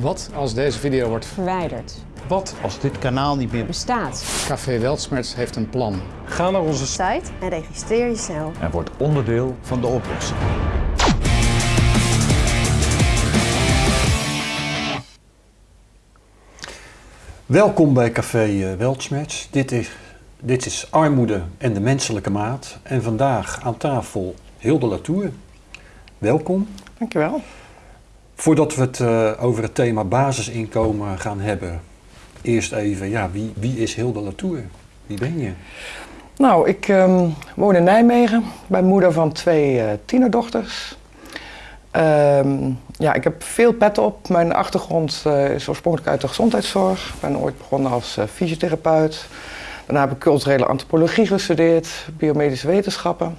Wat als deze video wordt verwijderd. Wat als dit kanaal niet meer Bestaat. Café Weltsmerts heeft een plan. Ga naar onze site en registreer je snel. en wordt onderdeel van de oplossing. Welkom bij Café eh, Weltsmerts. Dit is, dit is Armoede en de Menselijke Maat. En vandaag aan tafel Hilde Latour. Welkom. Dankjewel. Voordat we het eh, over het thema basisinkomen gaan hebben, eerst even, ja, wie, wie is Hilde Latour? Wie ben je? Nou, ik ehm, woon in Nijmegen. Ben moeder van twee eh, tienerdochters. Ehm, ja, ik heb veel pet op. Mijn achtergrond eh, is oorspronkelijk uit de gezondheidszorg. Ik ben ooit begonnen als fysiotherapeut. Daarna heb ik culturele antropologie gestudeerd, biomedische wetenschappen.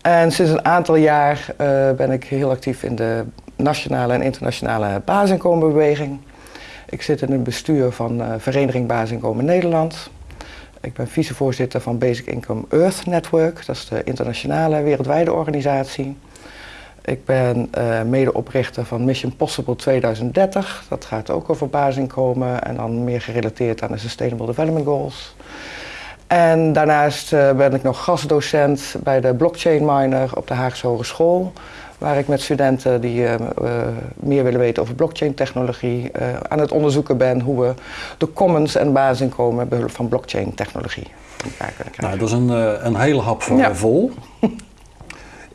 En sinds een aantal jaar ben ik heel actief in de nationale en internationale basisinkomenbeweging. Ik zit in het bestuur van eh, Vereniging Basisinkomen Nederland. Ik ben vicevoorzitter van Basic Income Earth Network, dat is de internationale wereldwijde organisatie. Ik ben eh, medeoprichter van Mission Possible 2030. Dat gaat ook over basisinkomen en dan meer gerelateerd aan de Sustainable Development Goals. En daarnaast eh, ben ik nog gastdocent bij de Blockchain Miner op de Haagse Hogeschool. Waar ik met studenten die eh, eh, meer willen weten over blockchain technologie eh, aan het onderzoeken ben hoe we de commons en basisinkomen behulp van blockchain technologie Nou, dat is een, een hele hap voor Ja. vol.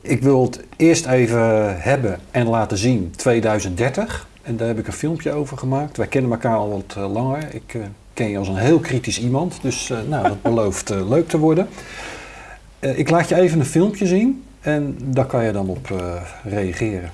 Ik wil het eerst even hebben en laten zien 2030. En daar heb ik een filmpje over gemaakt. Wij kennen elkaar al wat langer. Ik ken je als een heel kritisch iemand. Dus nou, dat belooft leuk te worden. Ik laat je even een filmpje zien. En daar kan je dan op eh, reageren.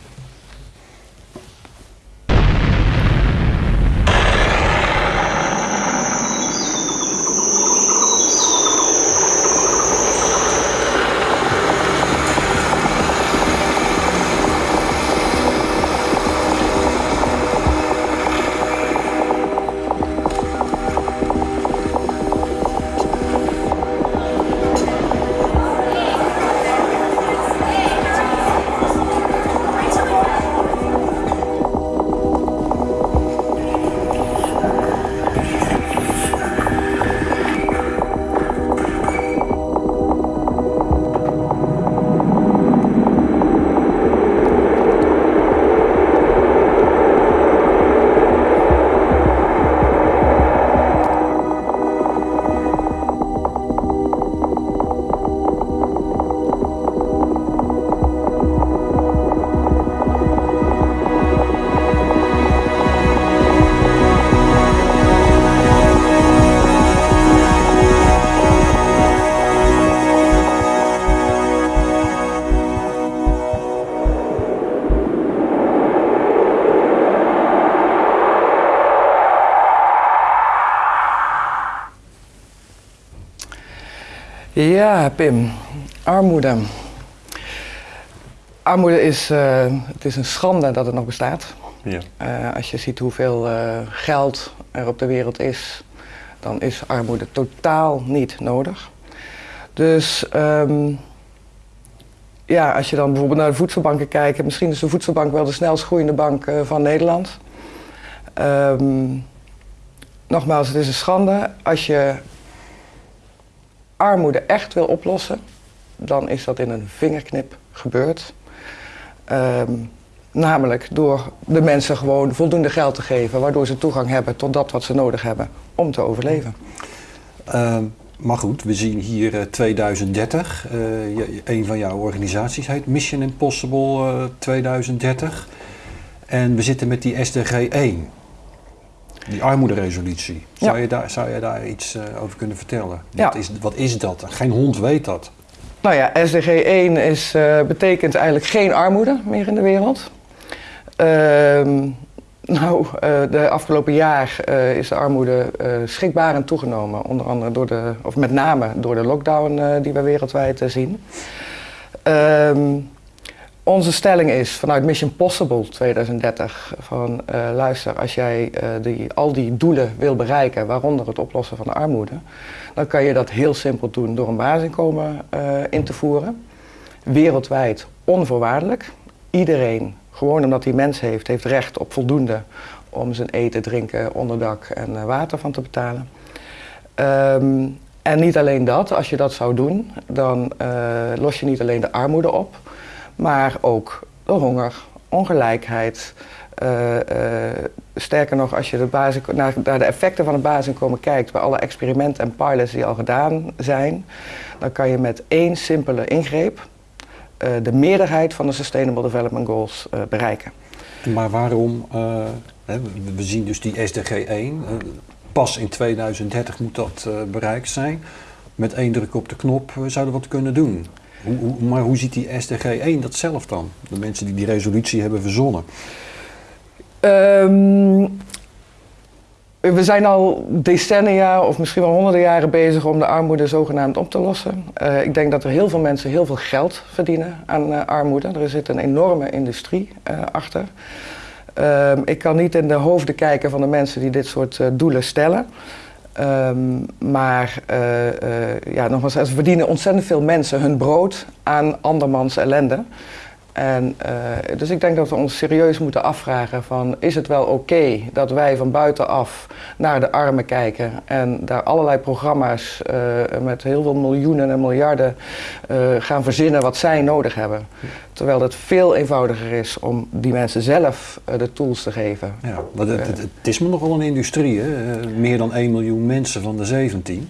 Ja, Pim. Armoede. Armoede is, eh, het is een schande dat het nog bestaat. Ja. Eh, als je ziet hoeveel eh, geld er op de wereld is, dan is armoede totaal niet nodig. Dus ehm, ja, als je dan bijvoorbeeld naar de voedselbanken kijkt, misschien is de voedselbank wel de snelst groeiende bank van Nederland. Ehm, nogmaals, het is een schande. Als je armoede echt wil oplossen, dan is dat in een vingerknip gebeurd. Ehm, namelijk door de mensen gewoon voldoende geld te geven, waardoor ze toegang hebben tot dat wat ze nodig hebben om te overleven. Ehm, maar goed, we zien hier eh, 2030. Eh, je- een van jouw organisaties heet Mission Impossible eh, 2030. En we zitten met die SDG 1. Die armoederesolutie. Zou, Ja. je daar, zou je daar iets eh, over kunnen vertellen? Ja. Wat, is, wat is dat? Geen hond weet dat. Nou ja, SDG 1 is, eh, betekent eigenlijk geen armoede meer in de wereld. Ehm, nou, eh, de afgelopen jaar is de armoede eh schrikbarend toegenomen. Onder andere door de, of met name door de lockdown die we wereldwijd zien. Ehm, onze stelling is vanuit Mission Possible 2030 van eh, luister, als jij eh, die, al die doelen wil bereiken, waaronder het oplossen van de armoede, dan kan je dat heel simpel doen door een basisinkomen eh, in te voeren. Wereldwijd onvoorwaardelijk. Iedereen, gewoon omdat hij mens heeft, heeft recht op voldoende om zijn eten, drinken, onderdak en water van te betalen. Ehm, en niet alleen dat, als je dat zou doen, dan los je niet alleen de armoede op, maar ook de honger, ongelijkheid. Uh, sterker nog, als je de basis, naar, de effecten van het basisinkomen kijkt, bij alle experimenten en pilots die al gedaan zijn, dan kan je met één simpele ingreep de meerderheid van de Sustainable Development Goals bereiken. Maar waarom, we zien dus die SDG 1, pas in 2030 moet dat bereikt zijn. Met één druk op de knop zouden we wat kunnen doen. Hoe, hoe, maar hoe ziet die SDG 1 dat zelf dan? De mensen die die resolutie hebben verzonnen. Um, we zijn al decennia of misschien wel honderden jaren bezig om de armoede zogenaamd op te lossen. Uh, ik denk dat er heel veel mensen heel veel geld verdienen aan uh, armoede. Er zit een enorme industrie uh, achter. Ehm, ik kan niet in de hoofden kijken van de mensen die dit soort doelen stellen. Um, maar uh, ja, nogmaals, verdienen ontzettend veel mensen hun brood aan andermans ellende. En, uh, dus ik denk dat we ons serieus moeten afvragen van is het wel oké dat wij van buitenaf naar de armen kijken en daar allerlei programma's uh, met heel veel miljoenen en miljarden uh, gaan verzinnen wat zij nodig hebben. Terwijl het veel eenvoudiger is om die mensen zelf de tools te geven. Ja, het, het is me nogal een industrie, hè? meer dan 1 miljoen mensen van de 17.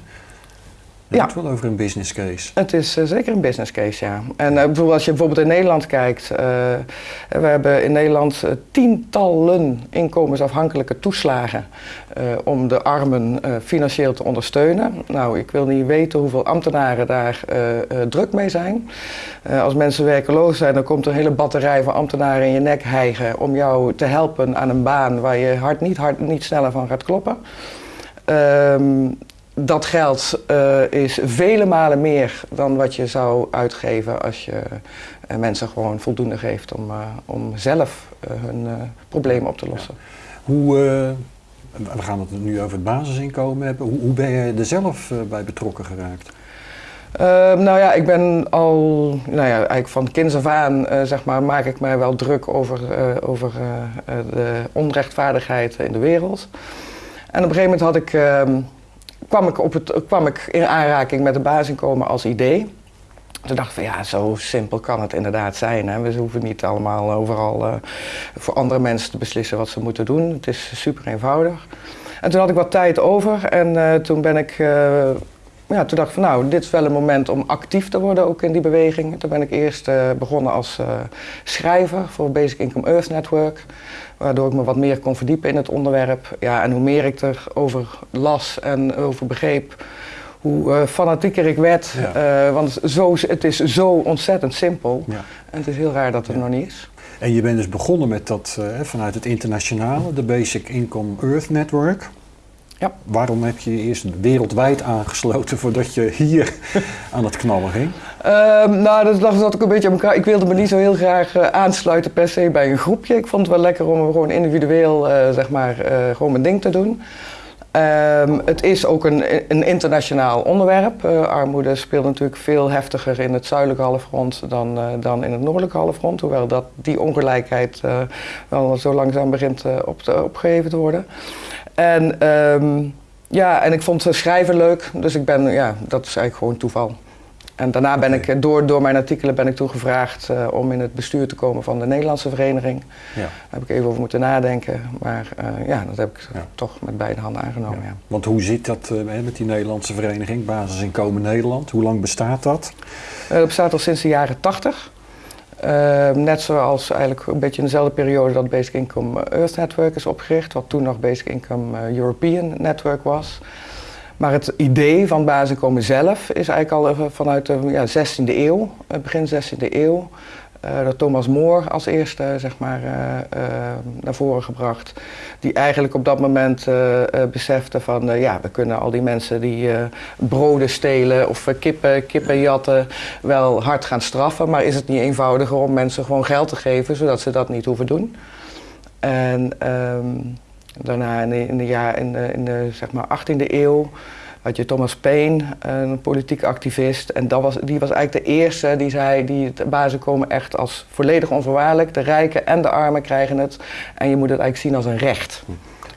Je ja. wel over een business case. Het is uh, zeker een business case, ja. En uh, bijvoorbeeld als je bijvoorbeeld in Nederland kijkt. Uh, we hebben in Nederland tientallen inkomensafhankelijke toeslagen om de armen financieel te ondersteunen. Nou, ik wil niet weten hoeveel ambtenaren daar druk mee zijn. als mensen werkeloos zijn, dan komt er een hele batterij van ambtenaren in je nek hijgen om jou te helpen aan een baan waar je hart niet, hard, niet sneller van gaat kloppen. Um, dat geld uh, is vele malen meer dan wat je zou uitgeven als je uh, mensen gewoon voldoende geeft om, uh, om zelf hun problemen op te lossen. Hoe, we gaan het nu over het basisinkomen hebben, hoe, hoe ben je er zelf bij betrokken geraakt? Ehm, nou ja, ik ben al, nou ja, eigenlijk van kinds af aan, zeg maar, maak ik mij wel druk over, over de onrechtvaardigheid in de wereld. En op een gegeven moment had ik ehm, kwam ik, op het, kwam ik in aanraking met het basisinkomen als idee. Toen dacht ik van ja, zo simpel kan het inderdaad zijn. Hè. We hoeven niet allemaal overal uh, voor andere mensen te beslissen wat ze moeten doen. Het is super eenvoudig. En toen had ik wat tijd over en uh, toen ben ik... Ja, toen dacht ik van nou, dit is wel een moment om actief te worden ook in die beweging. Toen ben ik eerst begonnen als schrijver voor Basic Income Earth Network waardoor ik me wat meer kon verdiepen in het onderwerp. Ja, en hoe meer ik erover las en over begreep, hoe uh, fanatieker ik werd. Ja. Want zo, het is zo ontzettend simpel. Ja. En het is heel raar dat het ja. nog niet is. En je bent dus begonnen met dat vanuit het internationale, de Basic Income Earth Network. Ja. Waarom heb je je eerst wereldwijd aangesloten voordat je hier aan het knallen ging? Um, nou, dat lag zat ook een beetje aan elkaar. Ik wilde me niet zo heel graag uh, aansluiten per se bij een groepje. Ik vond het wel lekker om gewoon individueel, uh, zeg maar, uh, gewoon mijn ding te doen. Um, het is ook een, een internationaal onderwerp. armoede speelt natuurlijk veel heftiger in het zuidelijke halfrond dan, dan in het noordelijke halfrond. Hoewel dat die ongelijkheid wel zo langzaam begint op te, opgegeven te worden. En um, ja, en ik vond schrijven leuk, dus ik ben, ja, dat is eigenlijk gewoon toeval. En daarna ben ik, door, door mijn artikelen ben ik toen gevraagd uh, om in het bestuur te komen van de Nederlandse vereniging. Ja. Daar heb ik even over moeten nadenken, maar uh, ja, dat heb ik ja. toch met beide handen aangenomen. Ja. Want hoe zit dat uh, met die Nederlandse vereniging, Basisinkomen Nederland? Hoe lang bestaat dat? dat bestaat al sinds de jaren 80. Uh, net zoals eigenlijk een beetje in dezelfde periode dat Basic Income Earth Network is opgericht, wat toen nog Basic Income uh, European Network was. Maar het idee van basisinkomen zelf is eigenlijk al vanuit de ja, 16e eeuw, begin 16e eeuw. Uh, door Thomas More als eerste zeg maar, uh, uh, naar voren gebracht. Die eigenlijk op dat moment besefte van ja, we kunnen al die mensen die broden stelen of kippen, kippen jatten wel hard gaan straffen. Maar is het niet eenvoudiger om mensen gewoon geld te geven zodat ze dat niet hoeven doen? En um, daarna in de, in de, in de zeg maar 18e eeuw had je Thomas Paine, een politiek activist. En dat was, die was eigenlijk de eerste die zei, die het basisinkomen echt als volledig onvoorwaardelijk. De rijken en de armen krijgen het. En je moet het eigenlijk zien als een recht.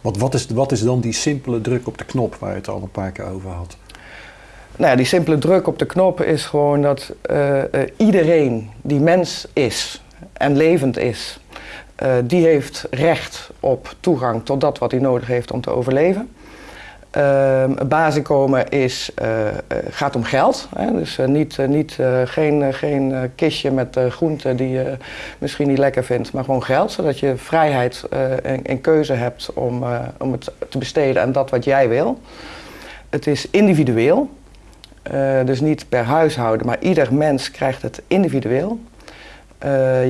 Wat, wat, is, wat is dan die simpele druk op de knop waar je het al een paar keer over had? Nou ja, die simpele druk op de knop is gewoon dat uh, uh, iedereen die mens is en levend is, uh, die heeft recht op toegang tot dat wat hij nodig heeft om te overleven. Het basisinkomen is, gaat om geld. Hè? Dus niet, niet, geen, geen kistje met groenten die je misschien niet lekker vindt, maar gewoon geld. Zodat je vrijheid en, en, keuze hebt om, om het te besteden aan dat wat jij wil. Het is individueel. Dus niet per huishouden, maar ieder mens krijgt het individueel.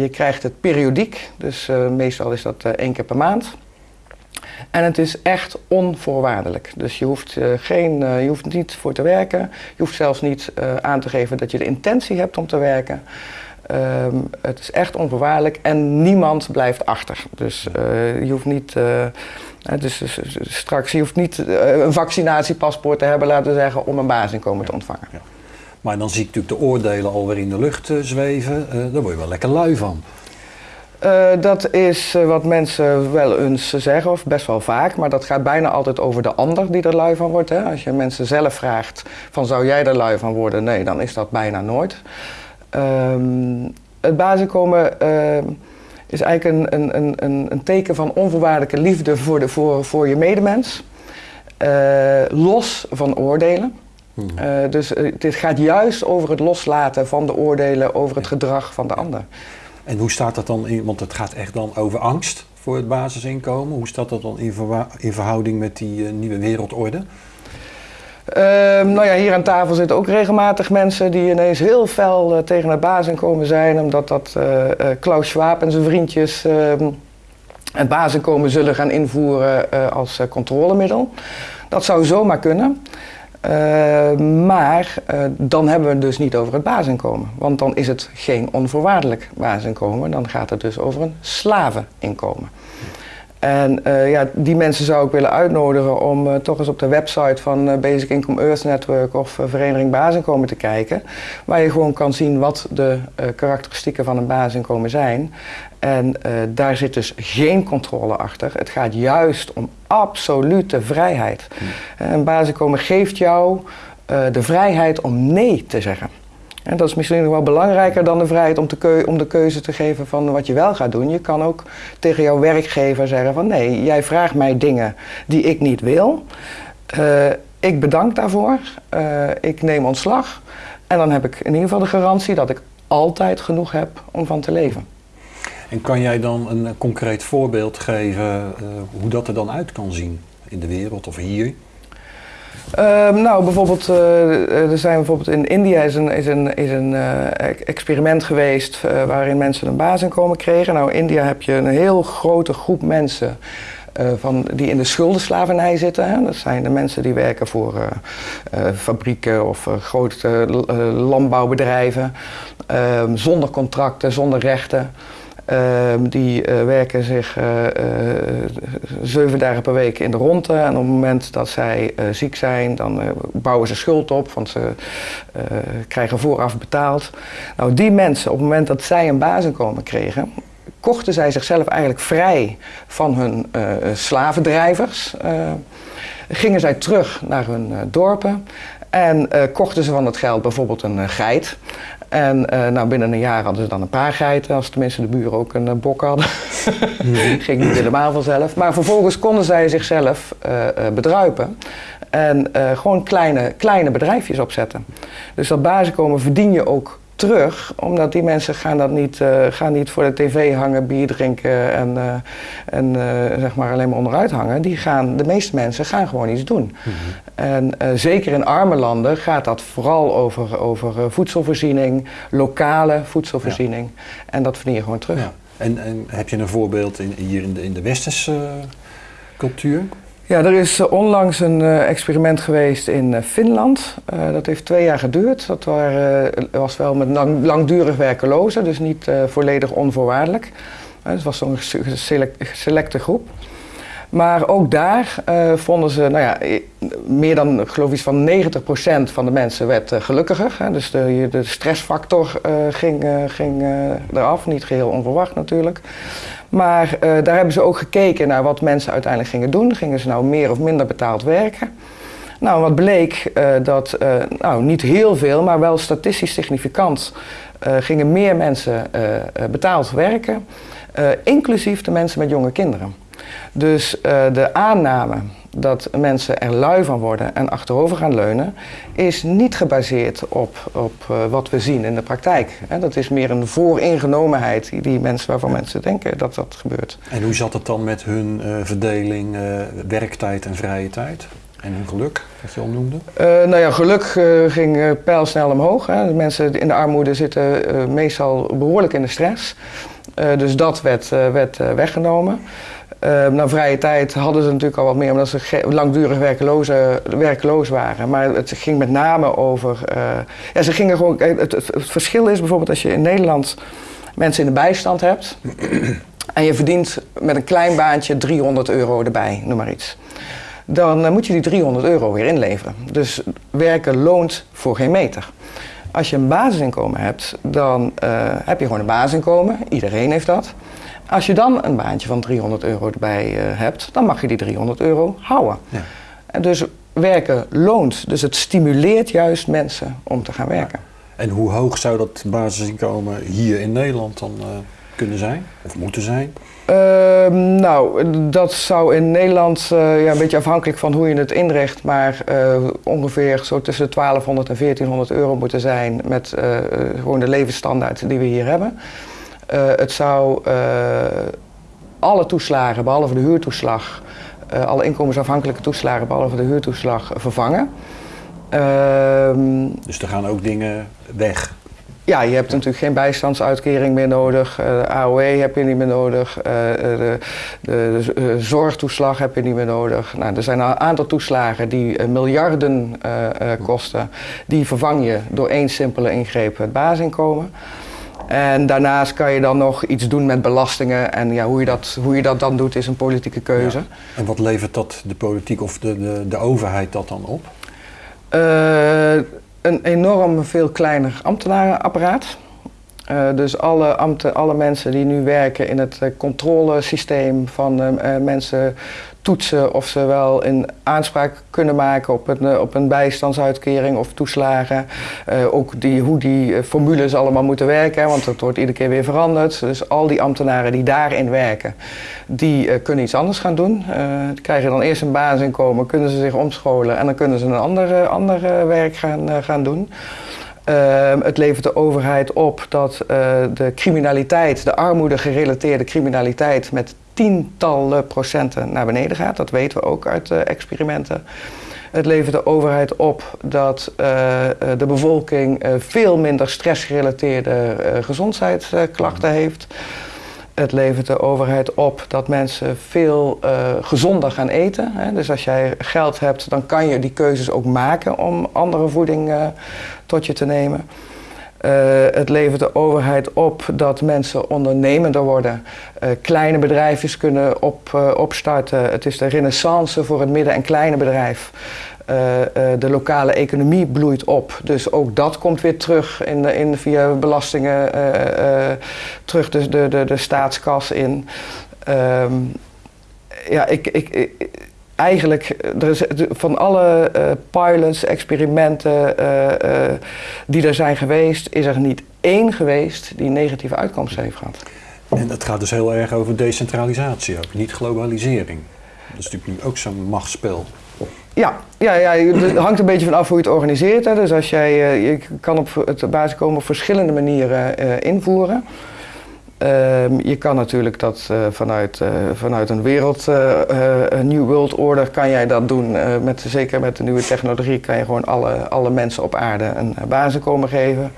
Je krijgt het periodiek, dus meestal is dat één keer per maand. En het is echt onvoorwaardelijk. Dus je hoeft, geen, je hoeft niet voor te werken. Je hoeft zelfs niet aan te geven dat je de intentie hebt om te werken. Ehm, het is echt onvoorwaardelijk en niemand blijft achter. Dus je hoeft niet dus, dus, dus, dus, straks, je hoeft niet een vaccinatiepaspoort te hebben, laten we zeggen, om een basisinkomen te ontvangen. Ja. Maar dan zie ik natuurlijk de oordelen alweer in de lucht zweven. Daar word je wel lekker lui van. Dat is wat mensen wel eens zeggen, of best wel vaak, maar dat gaat bijna altijd over de ander die er lui van wordt. Hè? Als je mensen zelf vraagt van zou jij er lui van worden? Nee, dan is dat bijna nooit. Um, het basisinkomen is eigenlijk een, een, een, een teken van onvoorwaardelijke liefde voor, de, voor, voor je medemens. Los van oordelen. Hmm. Dus dit gaat juist over het loslaten van de oordelen over het gedrag van de ander. En hoe staat dat dan in, want het gaat echt dan over angst voor het basisinkomen. Hoe staat dat dan in, in verhouding met die nieuwe wereldorde? Uh, nou ja, hier aan tafel zitten ook regelmatig mensen die ineens heel fel uh, tegen het basisinkomen zijn, omdat dat uh, Klaus Schwab en zijn vriendjes ehm, het basisinkomen zullen gaan invoeren als controlemiddel. Dat zou zomaar kunnen. Maar dan hebben we het dus niet over het basisinkomen. Want dan is het geen onvoorwaardelijk basisinkomen. Dan gaat het dus over een slaveninkomen. En uh, ja, die mensen zou ik willen uitnodigen om toch eens op de website van Basic Income Earth Network of Vereniging Basisinkomen te kijken. Waar je gewoon kan zien wat de karakteristieken van een basisinkomen zijn. En daar zit dus geen controle achter. Het gaat juist om absolute vrijheid. Hmm. Een basisinkomen geeft jou de vrijheid om nee te zeggen. En dat is misschien nog wel belangrijker dan de vrijheid om, te om de keuze te geven van wat je wel gaat doen. Je kan ook tegen jouw werkgever zeggen van nee, jij vraagt mij dingen die ik niet wil. Uh, ik bedank daarvoor. Ik neem ontslag. En dan heb ik in ieder geval de garantie dat ik altijd genoeg heb om van te leven. En kan jij dan een concreet voorbeeld geven uh, hoe dat er dan uit kan zien in de wereld of hier? Uh, nou, bijvoorbeeld, uh, er zijn bijvoorbeeld in India is een, is een, is een experiment geweest waarin mensen een basisinkomen kregen. Nou, in India heb je een heel grote groep mensen van, die in de schuldenslavernij zitten. Hè. Dat zijn de mensen die werken voor fabrieken of grote landbouwbedrijven. Ehm, zonder contracten, zonder rechten. Ehm, die uh, werken zich uh, zeven dagen per week in de ronde. En op het moment dat zij ziek zijn, dan bouwen ze schuld op, want ze krijgen vooraf betaald. Nou, die mensen, op het moment dat zij een basisinkomen kregen, kochten zij zichzelf eigenlijk vrij van hun slavendrijvers. gingen zij terug naar hun dorpen en kochten ze van het geld bijvoorbeeld een geit. En uh, nou, binnen een jaar hadden ze dan een paar geiten, als tenminste de buren ook een uh, bok hadden. Mhm. Ging niet helemaal vanzelf. Maar vervolgens konden zij zichzelf uh, bedruipen en gewoon kleine, kleine bedrijfjes opzetten. Dus dat basiskomen verdien je ook terug, omdat die mensen gaan, dat niet, uh, gaan niet voor de tv hangen, bier drinken en, uh, en uh, zeg maar alleen maar onderuit hangen. Die gaan, de meeste mensen gaan gewoon iets doen. Mm -hmm. En zeker in arme landen gaat dat vooral over, over voedselvoorziening, lokale voedselvoorziening. Ja. En dat verdien je gewoon terug. Ja. En, en, heb je een voorbeeld in, hier in de, in de westerse cultuur? Ja, er is uh, onlangs een uh, experiment geweest in uh, Finland. dat heeft twee jaar geduurd. Dat was wel met lang, langdurig werkelozen, dus niet volledig onvoorwaardelijk. het was zo'n select, selecte groep. Maar ook daar uh, vonden ze, nou ja, meer dan, geloof ik, van 90% van de mensen werd uh, gelukkiger. Hè? Dus de, de stressfactor uh, ging, ging eraf, niet geheel onverwacht natuurlijk. Maar daar hebben ze ook gekeken naar wat mensen uiteindelijk gingen doen. Gingen ze nou meer of minder betaald werken? Nou, wat bleek dat, nou niet heel veel, maar wel statistisch significant, gingen meer mensen betaald werken. inclusief de mensen met jonge kinderen. Dus uh, de aanname dat mensen er lui van worden en achterover gaan leunen, is niet gebaseerd op, op uh, wat we zien in de praktijk. Hè, dat is meer een vooringenomenheid die mensen, waarvan mensen denken dat dat gebeurt. En hoe zat het dan met hun uh, verdeling werktijd en vrije tijd? En hun geluk, wat je al noemde? nou ja, geluk ging pijlsnel omhoog. Hè. De mensen in de armoede zitten meestal behoorlijk in de stress. dus dat werd, werd weggenomen. Uh, nou, vrije tijd hadden ze natuurlijk al wat meer, omdat ze langdurig werkloze, werkloos waren. Maar het ging met name over. Uh, ja, ze gingen gewoon. Het, verschil is bijvoorbeeld als je in Nederland mensen in de bijstand hebt. en je verdient met een klein baantje 300 euro erbij, noem maar iets. Dan uh, moet je die 300 euro weer inleveren. Dus werken loont voor geen meter. Als je een basisinkomen hebt, dan heb je gewoon een basisinkomen. Iedereen heeft dat. Als je dan een baantje van 300 euro erbij uh, hebt, dan mag je die 300 euro houden. Ja. En dus werken loont. Dus het stimuleert juist mensen om te gaan werken. En hoe hoog zou dat basisinkomen hier in Nederland dan uh, kunnen zijn? Of moeten zijn? Uh, nou, dat zou in Nederland uh, ja, een beetje afhankelijk van hoe je het inricht, maar ongeveer zo tussen de 1200 en 1400 euro moeten zijn met gewoon de levensstandaard die we hier hebben. Uh, het zou uh, alle toeslagen, behalve de huurtoeslag, uh, alle inkomensafhankelijke toeslagen, behalve de huurtoeslag, vervangen. Ehm, dus er gaan ook dingen weg? Ja, je hebt natuurlijk geen bijstandsuitkering meer nodig. de AOW heb je niet meer nodig. de, de, de, zorgtoeslag heb je niet meer nodig. Nou, er zijn een aantal toeslagen die miljarden kosten. Die vervang je door één simpele ingreep, het basisinkomen. En daarnaast kan je dan nog iets doen met belastingen. En ja, hoe, je dat, hoe je dat dan doet is een politieke keuze. En wat levert dat de politiek of de, de, de overheid dat dan op? Uh, een enorm veel kleiner ambtenarenapparaat. Uh, dus alle, ambten, alle mensen die nu werken in het uh, controlesysteem van uh, mensen toetsen of ze wel een aanspraak kunnen maken op een, op een bijstandsuitkering of toeslagen. ook die, hoe die formules allemaal moeten werken, want dat wordt iedere keer weer veranderd. Dus al die ambtenaren die daarin werken, die kunnen iets anders gaan doen. die krijgen dan eerst een basisinkomen, kunnen ze zich omscholen en dan kunnen ze een ander, ander werk gaan, gaan doen. Uh, het levert de overheid op dat uh, de criminaliteit, de armoede gerelateerde criminaliteit, met tientallen procenten naar beneden gaat. Dat weten we ook uit uh, experimenten. Het levert de overheid op dat uh, de bevolking veel minder stressgerelateerde gezondheidsklachten heeft. Het levert de overheid op dat mensen veel uh, gezonder gaan eten. Hè. Dus als jij geld hebt, dan kan je die keuzes ook maken om andere voeding uh, tot je te nemen. Uh, het levert de overheid op dat mensen ondernemender worden, kleine bedrijfjes kunnen op, opstarten. Het is de renaissance voor het midden- en kleine bedrijf. Uh, uh, de lokale economie bloeit op. Dus ook dat komt weer terug in, in, via belastingen uh, terug de, de, de, de, staatskas in. Um, ja, ik, ik, eigenlijk er is, van alle pilots, experimenten die er zijn geweest, is er niet één geweest die negatieve uitkomsten heeft gehad. En dat gaat dus heel erg over decentralisatie ook, niet globalisering. Dat is natuurlijk ook zo'n machtsspel. Ja, ja, ja, het hangt een beetje van af hoe je het organiseert. Hè. Dus als jij, uh, je kan op het basiskomen op verschillende manieren uh, invoeren. Uh, je kan natuurlijk dat uh, vanuit, vanuit een wereld, een New World Order, kan jij dat doen. met, zeker met de nieuwe technologie kan je gewoon alle, alle mensen op aarde een basiskomen geven.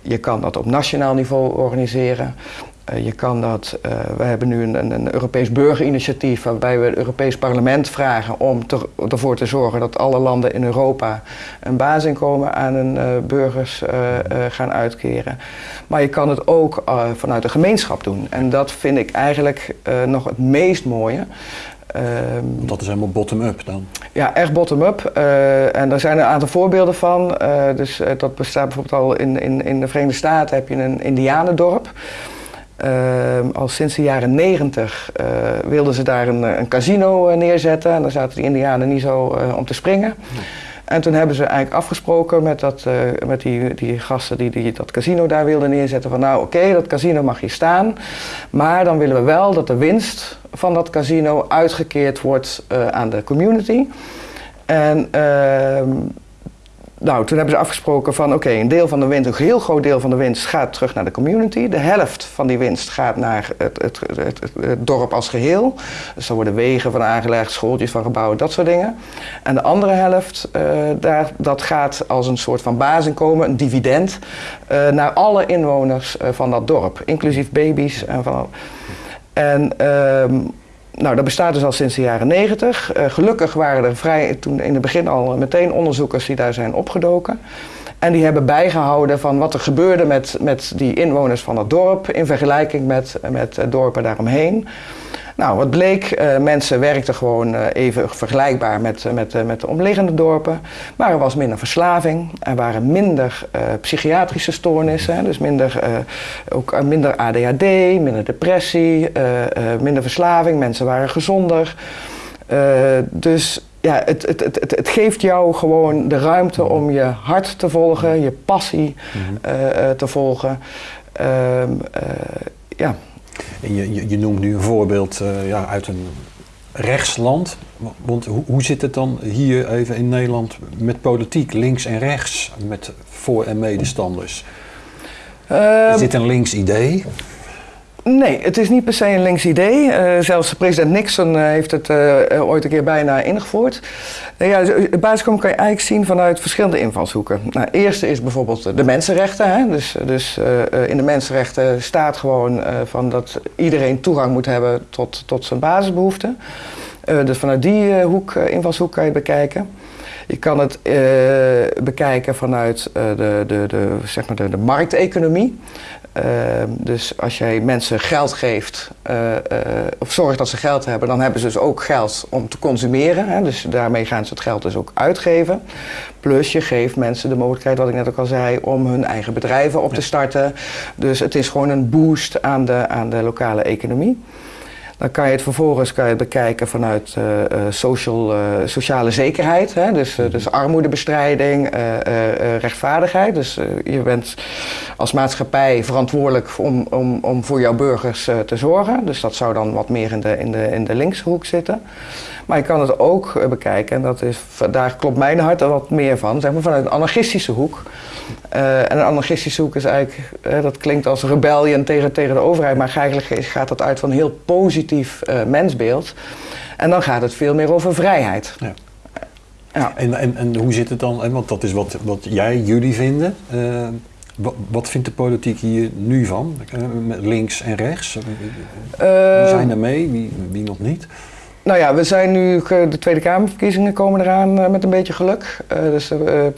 Je kan dat op nationaal niveau organiseren. Uh, je kan dat, uh, we hebben nu een, een, Europees burgerinitiatief waarbij we het Europees Parlement vragen om te, ervoor te zorgen dat alle landen in Europa een basisinkomen aan hun uh, burgers gaan uitkeren. Maar je kan het ook vanuit de gemeenschap doen. En dat vind ik eigenlijk nog het meest mooie. Ehm, dat is helemaal bottom-up dan. ja, echt bottom-up. Eh, en daar zijn een aantal voorbeelden van. Eh, dus eh, dat bestaat bijvoorbeeld al in, in, in de Verenigde Staten heb je een Indianendorp. Ehm, al sinds de jaren negentig wilden ze daar een, een casino eh, neerzetten. En daar zaten die Indianen niet zo eh, om te springen. En toen hebben ze eigenlijk afgesproken met, dat, eh, met die, die gasten die, die dat casino daar wilden neerzetten. Van nou oké, dat casino mag hier staan. Maar dan willen we wel dat de winst van dat casino uitgekeerd wordt eh, aan de community. En ehm, nou, toen hebben ze afgesproken van oké, een deel van de winst, een heel groot deel van de winst gaat terug naar de community. De helft van die winst gaat naar het, het, het, dorp als geheel. Dus daar worden wegen van aangelegd, schooltjes van gebouwen, dat soort dingen. En de andere helft, eh, daar, dat gaat als een soort van basisinkomen, een dividend, eh, naar alle inwoners eh, van dat dorp. Inclusief baby's en van... En ehm, nou, dat bestaat dus al sinds de jaren negentig. gelukkig waren er vrij, toen in het begin al meteen onderzoekers die daar zijn opgedoken. En die hebben bijgehouden van wat er gebeurde met, met die inwoners van het dorp in vergelijking met, met eh, dorpen daaromheen. Nou, wat bleek, eh, mensen werkten gewoon eh, even vergelijkbaar met, eh, met, met de omliggende dorpen. Maar er was minder verslaving, er waren minder psychiatrische stoornissen, dus minder, ook minder ADHD, minder depressie, minder verslaving, mensen waren gezonder. Dus ja, het, het, het, het, het geeft jou gewoon de ruimte om je hart te volgen, je passie eh, te volgen. Ehm, eh, ja. En je, je, je noemt nu een voorbeeld eh, ja, uit een rechtsland. Want hoe, hoe zit het dan hier even in Nederland met politiek, links en rechts, met voor- en medestanders? Ehm, Is dit een links idee? Nee, het is niet per se een links idee. Eh, zelfs president Nixon eh, heeft het eh, ooit een keer bijna ingevoerd. Uh, ja, het basiskomen kan je eigenlijk zien vanuit verschillende invalshoeken. Nou, eerste is bijvoorbeeld de mensenrechten. Hè? Dus, dus in de mensenrechten staat gewoon van dat iedereen toegang moet hebben tot, tot zijn basisbehoeften. Eh, dus vanuit die hoek, invalshoek kan je bekijken. Je kan het bekijken vanuit de, de, de, zeg maar de markteconomie. Ehm, dus als jij mensen geld geeft, eh, eh, of zorgt dat ze geld hebben, dan hebben ze dus ook geld om te consumeren. Hè? Dus daarmee gaan ze het geld dus ook uitgeven. Plus je geeft mensen de mogelijkheid, wat ik net ook al zei, om hun eigen bedrijven op te starten. Dus het is gewoon een boost aan de, aan de lokale economie. Dan kan je het vervolgens kan je bekijken vanuit eh, eh, social, eh, sociale zekerheid. Hè? Dus, dus armoedebestrijding, eh, eh, rechtvaardigheid. Dus je bent als maatschappij verantwoordelijk om, om, om voor jouw burgers te zorgen. Dus dat zou dan wat meer in de, in de, in de linkse hoek zitten. Maar je kan het ook bekijken, en dat is, daar klopt mijn hart er wat meer van, zeg maar vanuit een anarchistische hoek. En een anarchistische hoek is eigenlijk, dat klinkt als rebellion tegen, tegen de overheid, maar eigenlijk gaat dat uit van heel positief eh, mensbeeld. En dan gaat het veel meer over vrijheid. Ja. Ja. En, en, en hoe zit het dan? Want dat is wat, wat jij, jullie vinden. Eh, wat, wat vindt de politiek hier nu van? Eh, met links en rechts? Wie Eh, zijn er mee? Wie, wie nog niet? Nou ja, we zijn nu, de Tweede Kamerverkiezingen komen eraan met een beetje geluk. Dus de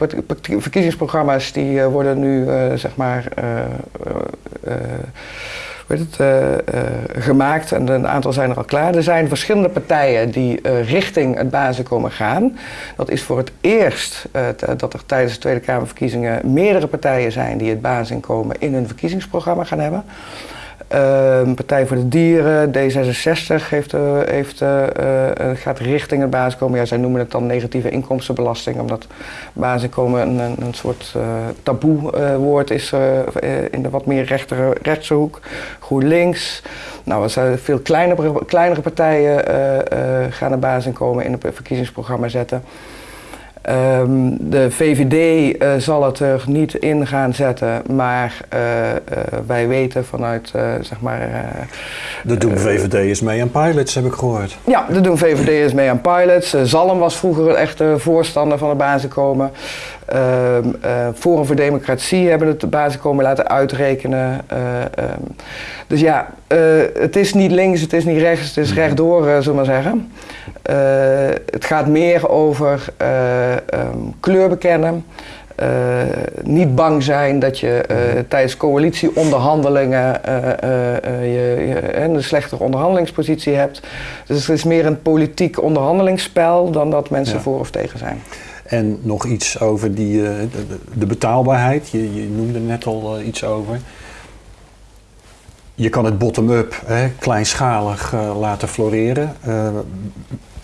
verkiezingsprogramma's die worden nu, zeg maar, heet het, eh, eh, gemaakt en een aantal zijn er al klaar. Er zijn verschillende partijen die eh, richting het basisinkomen gaan. Dat is voor het eerst dat er tijdens de Tweede Kamerverkiezingen meerdere partijen zijn die het basisinkomen in hun verkiezingsprogramma gaan hebben. Ehm, Partij voor de Dieren, D66 heeft, eh, heeft, eh, eh, gaat richting het basisinkomen. Ja, zij noemen het dan negatieve inkomstenbelasting, omdat basisinkomen een, een, soort taboe woord is in de wat meer rechtere, rechtse hoek. GroenLinks. Nou, er zijn veel kleinere, kleinere partijen gaan het basisinkomen in het verkiezingsprogramma zetten. Ehm, de VVD eh, zal het er niet in gaan zetten, maar eh, eh, wij weten vanuit, zeg maar... De doen VVD'ers mee aan pilots, heb ik gehoord. ja, dat doen VVD'ers mee aan pilots. Zalm was vroeger een echte voorstander van het basisinkomen. Eh, Forum voor Democratie hebben het basisinkomen laten uitrekenen. Eh, ehm, dus ja, eh, het is niet links, het is niet rechts, het is rechtdoor, eh, zullen we maar zeggen. Het gaat meer over ehm, kleur bekennen. niet bang zijn dat je eh, tijdens coalitieonderhandelingen je, je, een slechtere onderhandelingspositie hebt. Dus het is meer een politiek onderhandelingsspel dan dat mensen Ja. voor of tegen zijn. En nog iets over die, eh, de, de- betaalbaarheid. Je, je noemde net al eh, iets over. Je kan het bottom-up, kleinschalig eh, laten floreren.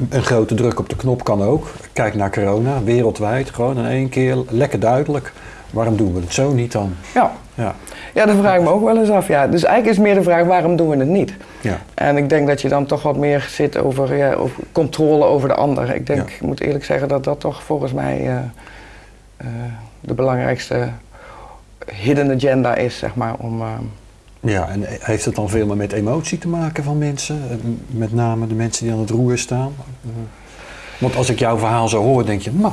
Een grote druk op de knop kan ook. Kijk naar corona, wereldwijd, gewoon in één keer lekker duidelijk. Waarom doen we het zo niet dan? Ja. Ja, ja, dat vraag ik me ook wel eens af. Ja. Dus eigenlijk is meer de vraag waarom doen we het niet? ja. En ik denk dat je dan toch wat meer zit over, ja, over controle over de ander. Ik denk, Ja. ik moet eerlijk zeggen dat dat toch volgens mij eh, eh, de belangrijkste hidden agenda is, zeg maar, om... eh, ja, en heeft het dan veel meer met emotie te maken van mensen? Met name de mensen die aan het roer staan? Eh, Want als ik jouw verhaal zo hoor, denk je, nou,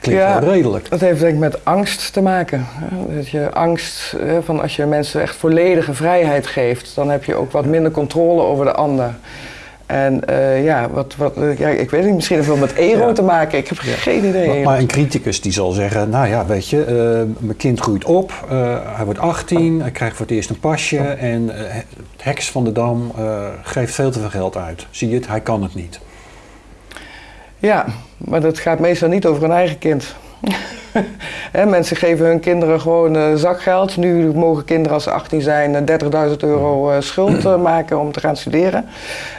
klinkt Ja. wel redelijk. Dat heeft denk ik met angst te maken. Dat je angst, van als je mensen echt volledige vrijheid geeft, dan heb je ook wat minder controle over de ander. En eh, ja, wat, wat, eh, ja, ik weet niet, misschien heeft het wel met ego Ja. te maken. Ik heb geen idee. Maar, maar een criticus die zal zeggen, nou ja, weet je, eh, mijn kind groeit op, hij wordt 18, hij krijgt voor het eerst een pasje en het heks van de dam geeft veel te veel geld uit. Zie je het, hij kan het niet. Ja, maar dat gaat meestal niet over hun eigen kind. Mensen geven hun kinderen gewoon eh, zakgeld. Nu mogen kinderen als ze 18 zijn eh, 30.000 euro eh, schuld eh, maken om te gaan studeren.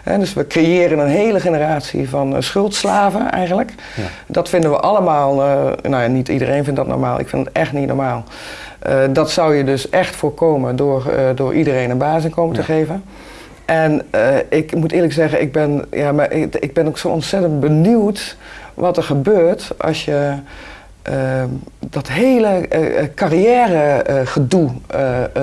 Dus we creëren een hele generatie van eh, schuldslaven eigenlijk. Ja. Dat vinden we allemaal, eh, nou ja, niet iedereen vindt dat normaal. Ik vind het echt niet normaal. Eh, dat zou je dus echt voorkomen door, eh, door iedereen een basisinkomen te geven. En eh, ik moet eerlijk zeggen, ik ben, ja, maar ik, ik ben ook zo ontzettend benieuwd wat er gebeurt als je eh, dat hele eh, carrière-gedoe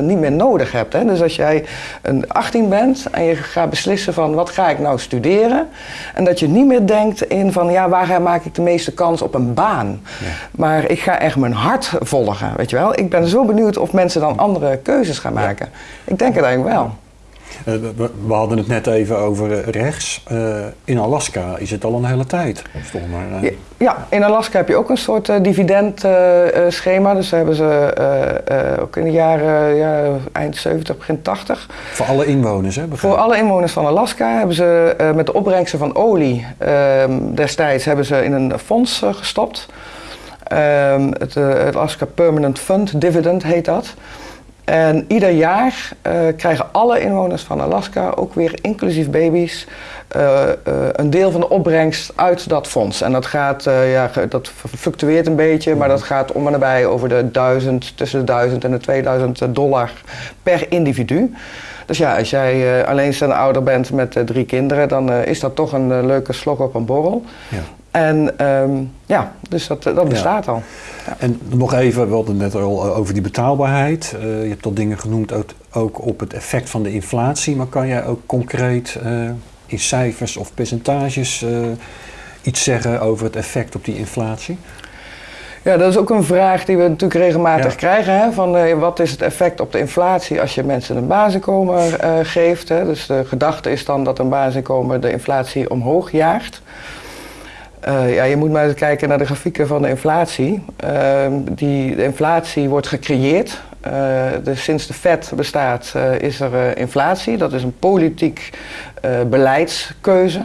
niet meer nodig hebt. Hè? Dus als jij een 18 bent en je gaat beslissen van wat ga ik nou studeren. En dat je niet meer denkt in van ja, waar maak ik de meeste kans op een baan. Ja. Maar ik ga echt mijn hart volgen, weet je wel. Ik ben zo benieuwd of mensen dan andere keuzes gaan maken. Ik denk het eigenlijk wel. Eh, we, hadden het net even over eh, rechts. Eh, in Alaska is het al een hele tijd. Maar, Ja, in Alaska heb je ook een soort dividendschema. dus daar hebben ze ook in de jaren ja, eind 70, begin 80. Voor alle inwoners, hè? begrijp Voor alle inwoners van Alaska hebben ze met de opbrengsten van olie ehm, destijds hebben ze in een fonds gestopt. Ehm, eh, het Alaska Permanent Fund Dividend heet dat. En ieder jaar eh, krijgen alle inwoners van Alaska, ook weer inclusief baby's, eh, eh, een deel van de opbrengst uit dat fonds. En dat gaat, ja, dat fluctueert een beetje, maar dat gaat om en nabij over de 1000, tussen de 1000 en de 2000 dollar per individu. Dus ja, als jij alleenstaande ouder bent met drie kinderen, dan is dat toch een leuke slok op een borrel. Ja. En ehm, ja, dus dat, eh, dat bestaat al. En nog even, we hadden het net al eh, over die betaalbaarheid. Eh, je hebt al dingen genoemd ook, ook op het effect van de inflatie. Maar kan jij ook concreet in cijfers of percentages iets zeggen over het effect op die inflatie? Ja, dat is ook een vraag die we natuurlijk regelmatig Ja. krijgen. Hè? Van, wat is het effect op de inflatie als je mensen een basisinkomen eh, geeft? Hè? Dus de gedachte is dan dat een basisinkomen de inflatie omhoog jaagt. Eh, ja, je moet maar eens kijken naar de grafieken van de inflatie. Ehm, die, de inflatie wordt gecreëerd. Eh, dus sinds de Fed bestaat eh, is er inflatie. Dat is een politiek beleidskeuze.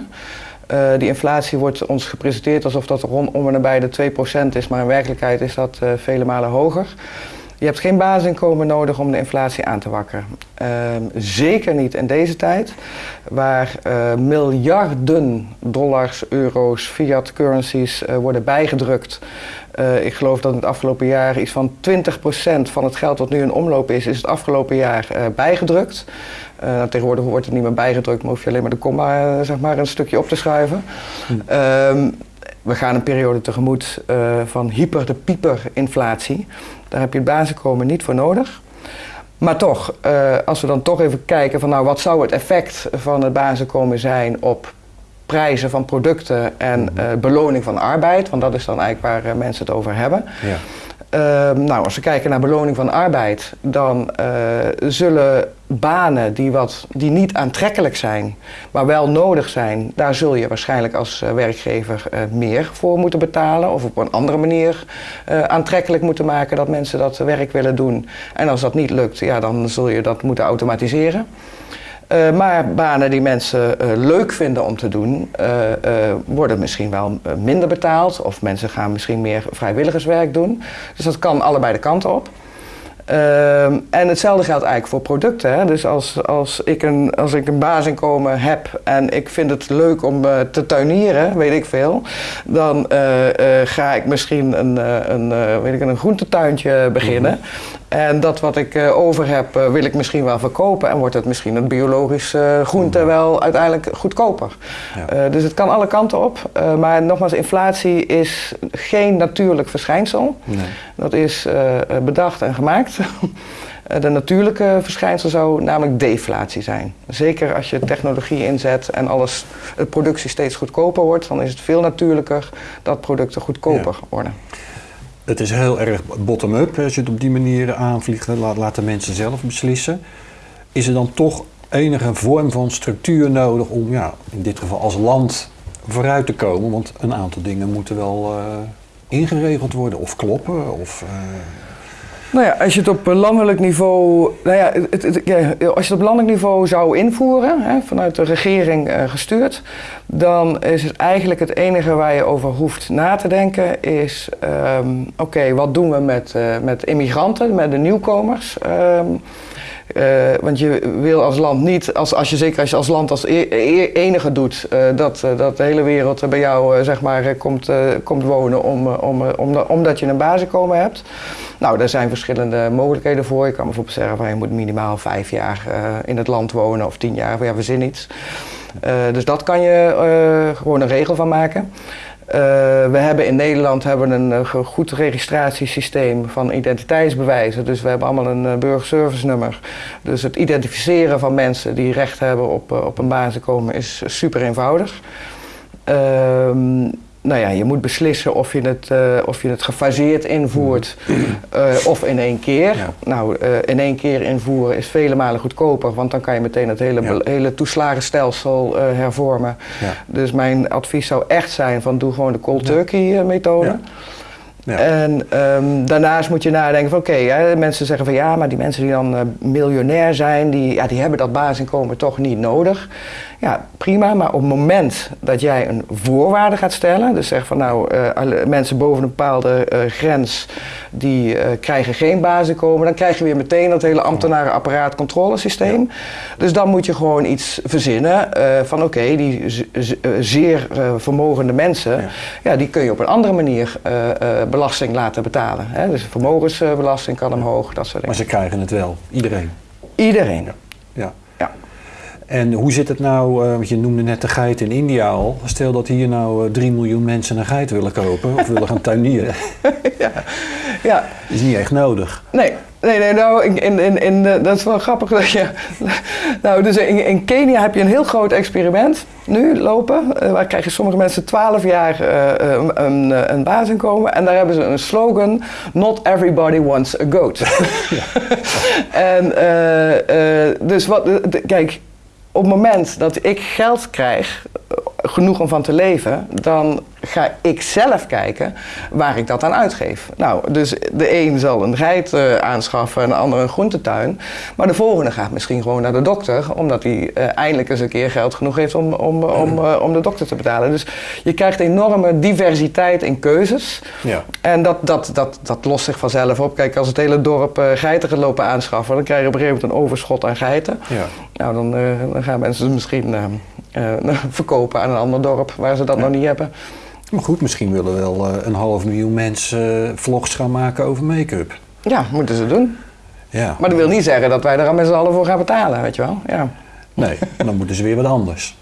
Die inflatie wordt ons gepresenteerd alsof dat rond om en nabij de 2% is, maar in werkelijkheid is dat vele malen hoger. Je hebt geen basisinkomen nodig om de inflatie aan te wakkeren. Ehm, zeker niet in deze tijd, waar eh, miljarden dollars, euro's, fiat currencies eh, worden bijgedrukt. Eh, ik geloof dat in het afgelopen jaar iets van 20% van het geld dat nu in omloop is, is het afgelopen jaar bijgedrukt. Eh, tegenwoordig wordt het niet meer bijgedrukt, maar hoef je alleen maar de komma zeg maar, een stukje op te schuiven. Ehm, we gaan een periode tegemoet van hyper de pieper inflatie. Daar heb je het basisinkomen niet voor nodig. Maar toch, eh, als we dan toch even kijken van nou wat zou het effect van het basisinkomen zijn op prijzen van producten en eh, beloning van arbeid, want dat is dan eigenlijk waar eh, mensen het over hebben. Ja. Ehm, nou, als we kijken naar beloning van arbeid, dan zullen banen die, wat, die niet aantrekkelijk zijn, maar wel nodig zijn, daar zul je waarschijnlijk als eh, werkgever eh, meer voor moeten betalen of op een andere manier eh, aantrekkelijk moeten maken dat mensen dat werk willen doen. En als dat niet lukt, ja, dan zul je dat moeten automatiseren. Maar banen die mensen leuk vinden om te doen, worden misschien wel minder betaald. Of mensen gaan misschien meer vrijwilligerswerk doen. Dus dat kan allebei de kanten op. Ehm, en hetzelfde geldt eigenlijk voor producten. Hè. Dus als, als, ik een, als ik een baasinkomen heb en ik vind het leuk om uh, te tuinieren, weet ik veel, dan uh, uh, ga ik misschien een, een, weet ik, een groentetuintje beginnen. -hmm. En dat wat ik over heb, wil ik misschien wel verkopen en wordt het misschien een biologisch groente mm -hmm. wel uiteindelijk goedkoper. Ja. dus het kan alle kanten op. maar nogmaals, inflatie is geen natuurlijk verschijnsel. Nee. Dat is bedacht en gemaakt. De natuurlijke verschijnsel zou namelijk deflatie zijn. Zeker als je technologie inzet en alles, de productie steeds goedkoper wordt, dan is het veel natuurlijker dat producten goedkoper ja. worden. Het is heel erg bottom-up als je het op die manier aanvliegt. Laat, laat de mensen zelf beslissen. Is er dan toch enige vorm van structuur nodig om ja, in dit geval als land vooruit te komen? Want een aantal dingen moeten wel uh, ingeregeld worden of kloppen. Of, uh, nou ja, als je het op landelijk niveau, nou ja, het, als je het op landelijk niveau zou invoeren, hè, vanuit de regering uh, gestuurd, dan is het eigenlijk het enige waar je over hoeft na te denken, is um, oké, wat doen we met, uh, met immigranten, met de nieuwkomers? Um, uh, want je wil als land niet, als, als je, zeker als je als land als e e enige doet, uh, dat, uh, dat de hele wereld bij jou zeg maar, komt, komt wonen om, om, om, omdat je een basisinkomen hebt. Nou, daar zijn verschillende mogelijkheden voor. Je kan bijvoorbeeld zeggen van je moet minimaal vijf jaar in het land wonen of tien jaar, ja, verzin iets. dus dat kan je gewoon een regel van maken. Uh, we hebben in Nederland hebben een uh, goed registratiesysteem van identiteitsbewijzen. Dus we hebben allemaal een uh, burgerservice nummer. Dus het identificeren van mensen die recht hebben op, op een basisinkomen is super eenvoudig. Nou ja, je moet beslissen of je het, uh, of je het gefaseerd invoert uh, of in één keer. Ja. Nou, uh, in één keer invoeren is vele malen goedkoper, want dan kan je meteen het hele, ja. hele toeslagenstelsel hervormen. Ja. Dus mijn advies zou echt zijn van doe gewoon de cold turkey methode. Ja. En um, daarnaast moet je nadenken van oké, okay, mensen zeggen van ja, maar die mensen die dan uh, miljonair zijn, die, ja, die hebben dat basisinkomen toch niet nodig. Ja, prima, maar op het moment dat jij een voorwaarde gaat stellen, dus zeg van nou, uh, mensen boven een bepaalde uh, grens, die krijgen geen basisinkomen, dan krijg je weer meteen dat hele ambtenarenapparaat controlesysteem. Ja. Dus dan moet je gewoon iets verzinnen van oké, okay, die zeer vermogende mensen, ja. ja. die kun je op een andere manier belasting laten betalen. Hè? Dus vermogensbelasting kan omhoog, dat soort dingen. Maar ze krijgen het wel, iedereen? Iedereen. Ja. En hoe zit het nou, uh, want je noemde net de geit in India al. Stel dat hier nou uh, 3 miljoen mensen een geit willen kopen of willen gaan tuinieren. ja. ja. is niet echt nodig. Nee, Nee, nee, nou, in, in, in, dat is wel grappig dat je. Nou, dus in, in Kenia heb je een heel groot experiment nu lopen. Uh, waar krijgen sommige mensen 12 jaar uh, een, een, basisinkomen. En daar hebben ze een slogan: Not everybody wants a goat. en uh, dus wat, kijk, op het moment dat ik geld krijg, genoeg om van te leven, dan ga ik zelf kijken waar ik dat aan uitgeef. Nou, dus de een zal een geit uh, aanschaffen en de ander een groentetuin. Maar de volgende gaat misschien gewoon naar de dokter, omdat hij uh, eindelijk eens een keer geld genoeg heeft om, om, om, uh, om de dokter te betalen. Dus je krijgt enorme diversiteit in keuzes. Ja. En dat, dat, dat, dat lost zich vanzelf op. Kijk, als het hele dorp geiten gaat lopen aanschaffen, dan krijg je op een gegeven moment een overschot aan geiten. Ja. Nou, dan, dan gaan mensen misschien verkopen aan een ander dorp waar ze dat ja. nog niet hebben. Maar goed, misschien willen wel uh, een half miljoen mensen uh, vlogs gaan maken over make-up. Ja, moeten ze doen. Ja. Maar dat wil niet zeggen dat wij er met z'n allen voor gaan betalen, weet je wel. Ja. Nee, dan moeten ze weer wat anders.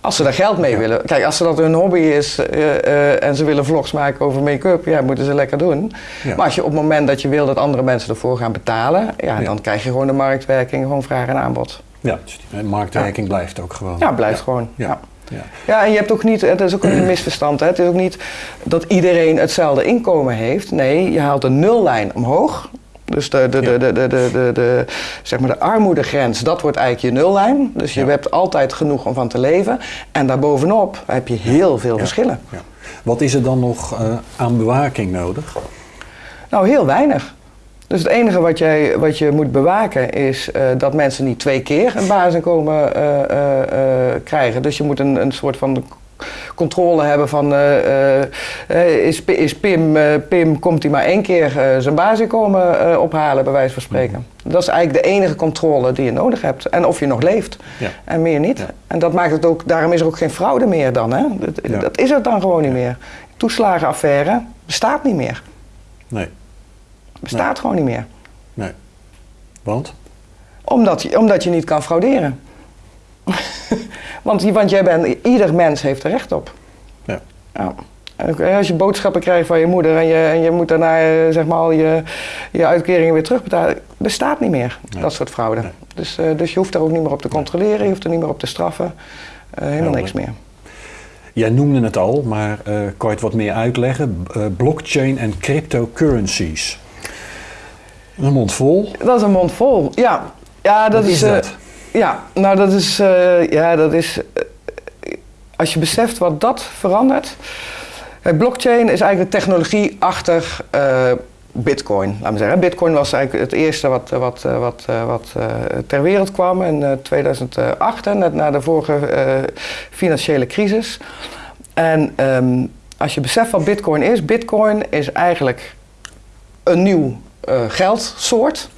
Als ze daar geld mee ja. willen. Kijk, als ze dat hun hobby is uh, en ze willen vlogs maken over make-up, ja, moeten ze lekker doen. Ja. Maar als je op het moment dat je wil dat andere mensen ervoor gaan betalen, ja, dan krijg je gewoon de marktwerking, gewoon vraag en aanbod. Ja, dus die marktwerking blijft ook gewoon. Ja, blijft gewoon. Ja. Ja. ja, en je hebt ook niet, het is ook een misverstand, hè? het is ook niet dat iedereen hetzelfde inkomen heeft. Nee, je haalt een nullijn omhoog Dus de, de, de, de, de, de, de, de, zeg maar de armoedegrens, dat wordt eigenlijk je nullijn. Dus je Ja. hebt altijd genoeg om van te leven. En daarbovenop heb je heel veel Ja. verschillen. Ja. Wat is er dan nog eh, aan bewaking nodig? Nou, heel weinig. Dus het enige wat, jij, wat je moet bewaken is eh, dat mensen niet twee keer een basisinkomen eh, eh, eh, krijgen. Dus je moet een, een soort van controle hebben van is, is Pim, Pim komt hij maar één keer zijn basisinkomen ophalen, bij wijze van spreken. Dat is eigenlijk de enige controle die je nodig hebt. En of je nog leeft. Ja. En meer niet. Ja. En dat maakt het ook, daarom is er ook geen fraude meer dan. Hè? Dat, Ja. dat is het dan gewoon niet meer. Toeslagenaffaire bestaat niet meer. Nee, Bestaat gewoon niet meer. nee. Want? Omdat je, omdat je niet kan frauderen. want, jij bent, ieder mens heeft er recht op. Ja. Eh, als je boodschappen krijgt van je moeder en je, en je moet daarna eh, zeg maar al je, je uitkeringen weer terugbetalen, bestaat niet meer, Nee. dat soort fraude. Nee. Dus, eh, dus je hoeft daar ook niet meer op te controleren, je hoeft er niet meer op te straffen, Eh, helemaal niks meer. Jij noemde het al, maar eh, kan je het wat meer uitleggen? Blockchain en cryptocurrencies. Een mond vol. Dat is een mond vol, ja. Ja, dat Wat is eh, dat? Ja, nou dat is, eh, ja, dat is, eh, als je beseft wat dat verandert. Blockchain is eigenlijk de technologie achter Bitcoin. Laat me zeggen. Bitcoin was eigenlijk het eerste wat, wat, wat, wat ter wereld kwam in eh, 2008, hè, net na de vorige financiële crisis. En ehm, als je beseft wat Bitcoin is, Bitcoin is eigenlijk een nieuw geldsoort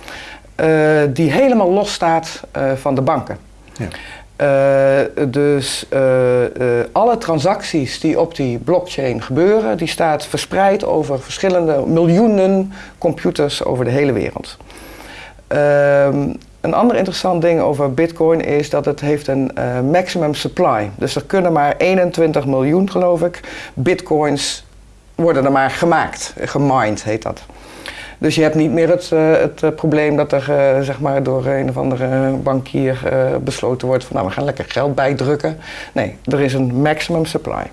eh, die helemaal los staat eh, van de banken. Ja. Eh, dus eh, eh, alle transacties die op die blockchain gebeuren, die staat verspreid over verschillende miljoenen computers over de hele wereld. Ehm, een ander interessant ding over Bitcoin is dat het heeft een eh, maximum supply. Dus er kunnen maar 21 miljoen, geloof ik, bitcoins worden er maar gemaakt. Gemined heet dat. Dus je hebt niet meer het, eh, het eh, probleem dat er eh, zeg maar door een of andere bankier besloten wordt van nou we gaan lekker geld bijdrukken. Nee, er is een maximum supply.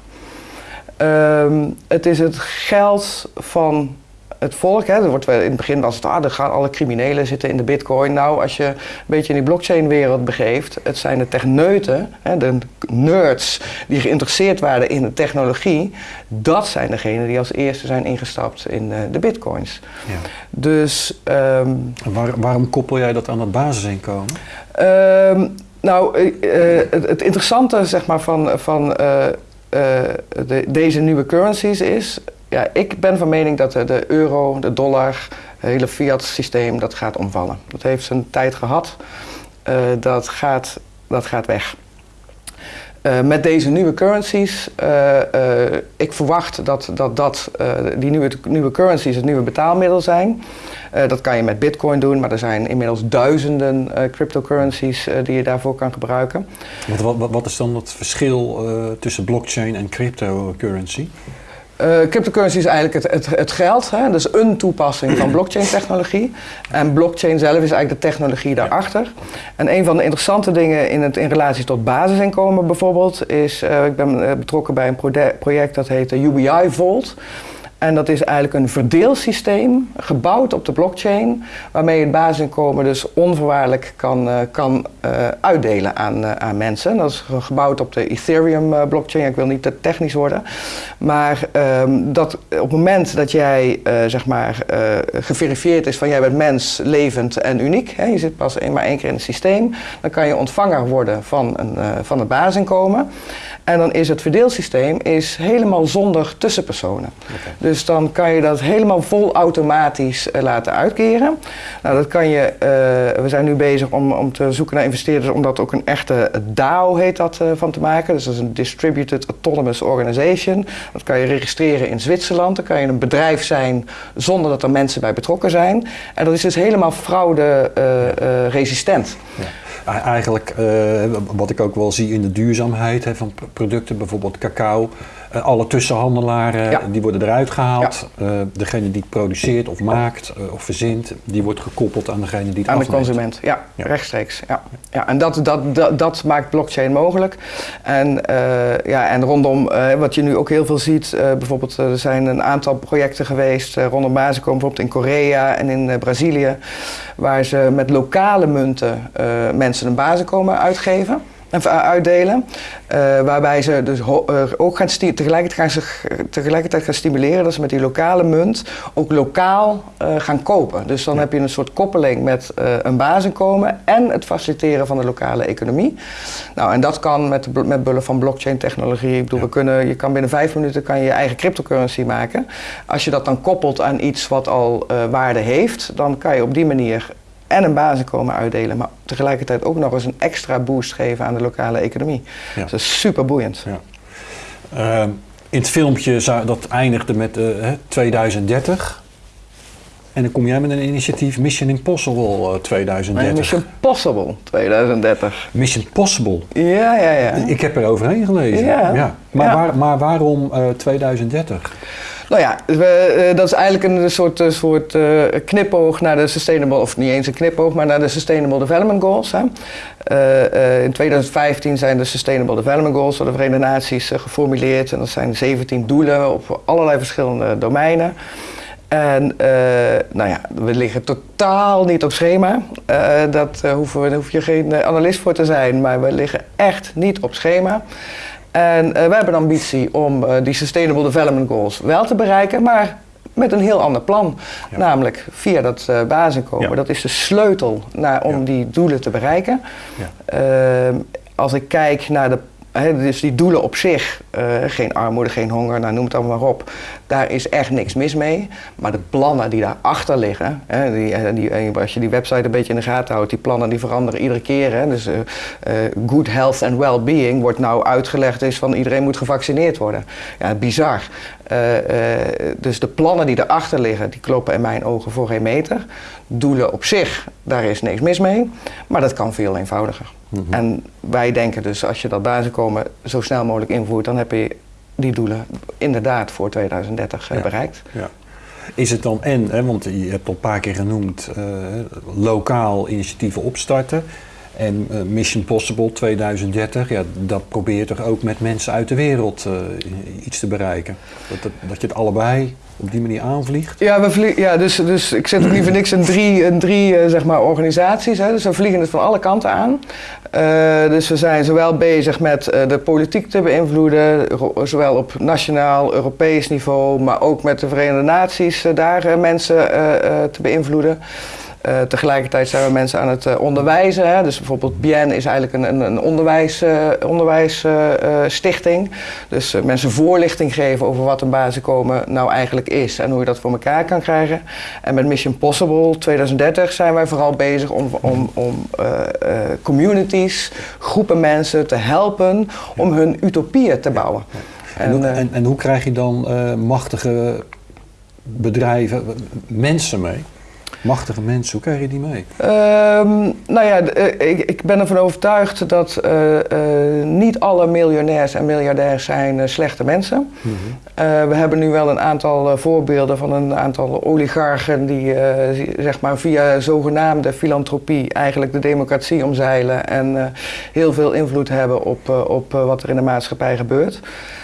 Ehm, het is het geld van het volk. Hè. Er wordt wel, in het begin was het, ah, er gaan alle criminelen zitten in de bitcoin. Nou, als je een beetje in die blockchain-wereld begeeft, het zijn de techneuten, hè, de nerds die geïnteresseerd waren in de technologie, dat zijn degenen die als eerste zijn ingestapt in eh, de bitcoins. Ja. Dus ehm, waar- waarom koppel jij dat aan het basisinkomen? Ehm, nou, eh, eh, het, het interessante zeg maar, van, van de, deze nieuwe currencies is... Ja, ik ben van mening dat de, de euro, de dollar, het hele fiat systeem, dat gaat omvallen. Dat heeft zijn tijd gehad. Eh, dat, gaat, dat gaat weg. Eh, met deze nieuwe currencies, eh, eh, ik verwacht dat, dat, dat eh, die nieuwe, nieuwe currencies het nieuwe betaalmiddel zijn. Eh, dat kan je met bitcoin doen, maar er zijn inmiddels duizenden eh, cryptocurrencies eh, die je daarvoor kan gebruiken. Wat, wat, wat is dan het verschil eh, tussen blockchain en cryptocurrency? Eh, cryptocurrency is eigenlijk het, het, het geld, hè? dus een toepassing van blockchain-technologie. En blockchain zelf is eigenlijk de technologie daarachter. En een van de interessante dingen in, het, in relatie tot basisinkomen bijvoorbeeld is, eh, ik ben eh, betrokken bij een project dat heet de UBI Vault. En dat is eigenlijk een verdeelsysteem gebouwd op de blockchain, waarmee je het basisinkomen dus onvoorwaardelijk kan, eh, kan eh, uitdelen aan, eh, aan mensen. Dat is ge- gebouwd op de Ethereum blockchain. Ik wil niet te technisch worden. Maar ehm, dat op het moment dat jij zeg maar geverifieerd is van jij bent mens, levend en uniek, hè, je zit pas een, maar één keer in het systeem, dan kan je ontvanger worden van, een, van het basisinkomen. En dan is het verdeelsysteem is helemaal zonder tussenpersonen. Dus dan kan je dat helemaal vol automatisch eh, laten uitkeren. Nou, dat kan je, eh, we zijn nu bezig om, om te zoeken naar investeerders om dat ook een echte DAO heet dat eh, van te maken. Dus dat is een Distributed Autonomous Organization. Dat kan je registreren in Zwitserland. Dan kan je een bedrijf zijn zonder dat er mensen bij betrokken zijn. En dat is dus helemaal fraude resistent. Ja. Eigenlijk, wat ik ook wel zie in de duurzaamheid hè, van producten, bijvoorbeeld cacao. Eh, alle tussenhandelaren Ja. die worden eruit gehaald. Eh, degene die het produceert of maakt eh, of verzint, die wordt gekoppeld aan degene die het Aan de afneemt. consument, ja, Ja. rechtstreeks. Ja. Ja, en dat, dat, dat, dat maakt blockchain mogelijk. En, ja, en rondom, wat je nu ook heel veel ziet, bijvoorbeeld er zijn een aantal projecten geweest rondom basiskomen, bijvoorbeeld in Korea en in Brazilië, waar ze met lokale munten mensen een basiskomen uitgeven. Uitdelen, eh, waarbij ze dus eh, ook gaan tegelijkertijd, gaan ze, tegelijkertijd gaan stimuleren dat ze met die lokale munt ook lokaal eh, gaan kopen. Dus dan heb je een soort koppeling met eh, een basisinkomen en het faciliteren van de lokale economie. Nou, en dat kan met, met bullen van blockchain technologie. Ik bedoel, we kunnen, je kan binnen vijf minuten kan je, je eigen cryptocurrency maken. Als je dat dan koppelt aan iets wat al waarde heeft, dan kan je op die manier en een basisinkomen uitdelen, maar tegelijkertijd ook nog eens een extra boost geven aan de lokale economie. Ja. Dus dat is super boeiend. Ja. Ehm, in het filmpje zou, dat eindigde met eh, hè, 2030. En dan kom jij met een initiatief Mission Impossible eh, 2030. Mission Possible 2030. Mission Possible. Ja, ja, ja. Ik heb er overheen gelezen. Ja. Maar, Ja. Waar, maar waarom eh, 2030? Nou ja, we, eh, dat is eigenlijk een soort, eh, soort eh, knipoog naar de Sustainable, of niet eens een knipoog, maar naar de Sustainable Development Goals. Hè. In 2015 zijn de Sustainable Development Goals door de Verenigde Naties geformuleerd. En dat zijn 17 doelen op allerlei verschillende domeinen. En nou ja, we liggen totaal niet op schema. Dat daar hoef je geen analist voor te zijn, maar we liggen echt niet op schema. En wij hebben de ambitie om eh, die Sustainable Development Goals wel te bereiken, maar met een heel ander plan. Ja. Namelijk via dat eh basisinkomen. Ja. Dat is de sleutel naar, om Ja. die doelen te bereiken. Ja. Ehm, als ik kijk naar de. Dus die doelen op zich, eh, geen armoede, geen honger, nou, noem het allemaal maar op. Daar is echt niks mis mee. Maar de plannen die daarachter liggen, die, eh, die, eh, als je die website een beetje in de gaten houdt, die plannen die veranderen iedere keer. Dus good health and well-being wordt nou uitgelegd is van iedereen moet gevaccineerd worden. Ja, bizar. Dus de plannen die erachter liggen, die kloppen in mijn ogen voor geen meter. Doelen op zich, daar is niks mis mee. Maar dat kan veel eenvoudiger. Mhm. En wij denken dus, als je dat basiskomen zo snel mogelijk invoert, dan heb je die doelen inderdaad voor 2030 eh, Ja. bereikt. Ja. Is het dan en, hè, want je hebt al een paar keer genoemd, eh, lokaal initiatieven opstarten. En eh, Mission Possible 2030, ja, dat probeert toch ook met mensen uit de wereld iets te bereiken. Dat, dat je het allebei op die manier aanvliegt. Ja, we vlie- ja dus, dus ik zit ook niet voor niks in drie, in drie eh, zeg maar, organisaties. Hè. Dus we vliegen het van alle kanten aan. Eh, dus we zijn zowel bezig met eh, de politiek te beïnvloeden, zowel op nationaal, Europees niveau, maar ook met de Verenigde Naties daar mensen te beïnvloeden. Eh, tegelijkertijd zijn we mensen aan het eh, onderwijzen. Hè. Dus bijvoorbeeld BIEN is eigenlijk een, een, een onderwijsstichting. onderwijs, eh, stichting. dus mensen voorlichting geven over wat een basiskomen nou eigenlijk is en hoe je dat voor elkaar kan krijgen. En met Mission Possible 2030 zijn wij vooral bezig om, om, om communities, groepen mensen te helpen om hun utopieën te bouwen. En, hoe, en, en hoe krijg je dan machtige bedrijven, mensen mee? Machtige mensen, hoe krijg je die mee? Ehm, nou ja, eh, ik, ik ben ervan overtuigd dat eh, eh, niet alle miljonairs en miljardairs zijn slechte mensen. Eh, we hebben nu wel een aantal voorbeelden van een aantal oligarchen die zeg maar via zogenaamde filantropie eigenlijk de democratie omzeilen en heel veel invloed hebben op, op wat er in de maatschappij gebeurt.